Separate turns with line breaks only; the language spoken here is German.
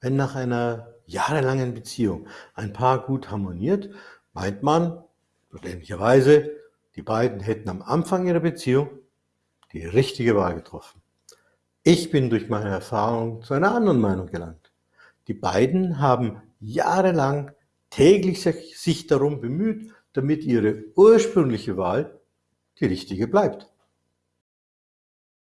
Wenn nach einer jahrelangen Beziehung ein Paar gut harmoniert, meint man verständlicherweise, die beiden hätten am Anfang ihrer Beziehung die richtige Wahl getroffen. Ich bin durch meine Erfahrung zu einer anderen Meinung gelangt. Die beiden haben jahrelang täglich sich darum bemüht, damit ihre ursprüngliche Wahl die richtige bleibt.